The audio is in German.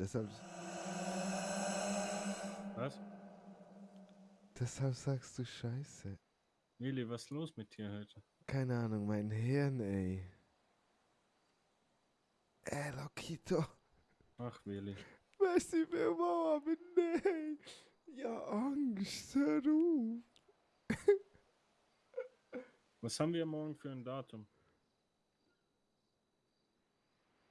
Deshalb, Was? deshalb sagst du Scheiße. Willi, was ist los mit dir heute? Keine Ahnung, mein Hirn, ey. Äh, ey, Lokito. Ach, Willi. wer war aber nein. Ja, Angst, Ruf. Was haben wir morgen für ein Datum?